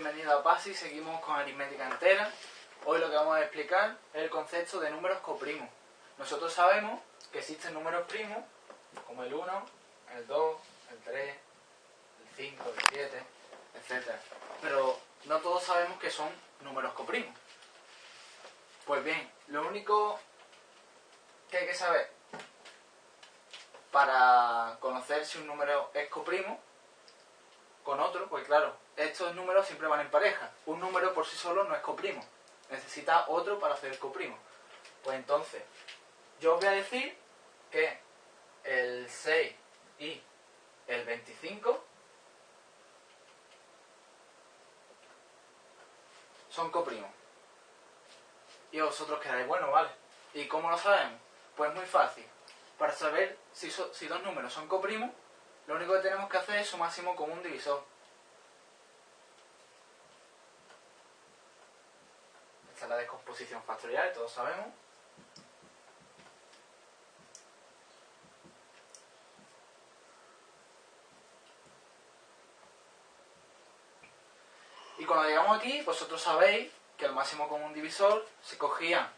bienvenido a PASI, seguimos con aritmética entera. Hoy lo que vamos a explicar es el concepto de números coprimos. Nosotros sabemos que existen números primos, como el 1, el 2, el 3, el 5, el 7, etc. Pero no todos sabemos que son números coprimos. Pues bien, lo único que hay que saber para conocer si un número es coprimo con otro, pues claro, estos números siempre van en pareja. Un número por sí solo no es coprimo. Necesita otro para hacer coprimo. Pues entonces, yo os voy a decir que el 6 y el 25 son coprimos. Y vosotros quedáis, bueno, vale. ¿Y cómo lo sabemos? Pues muy fácil. Para saber si, si dos números son coprimos, lo único que tenemos que hacer es su máximo común divisor. Esta es la descomposición factorial, todos sabemos. Y cuando llegamos aquí, vosotros sabéis que el máximo común divisor se cogía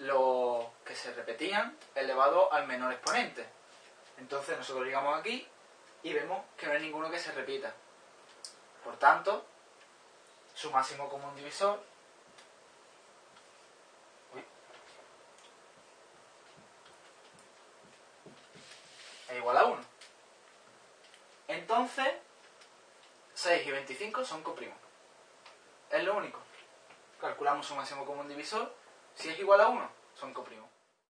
los que se repetían elevado al menor exponente. Entonces nosotros llegamos aquí y vemos que no hay ninguno que se repita. Por tanto, su máximo común divisor es igual a 1. Entonces, 6 y 25 son coprimos. Es lo único. Calculamos su máximo común divisor. Si es igual a 1, son coprimos.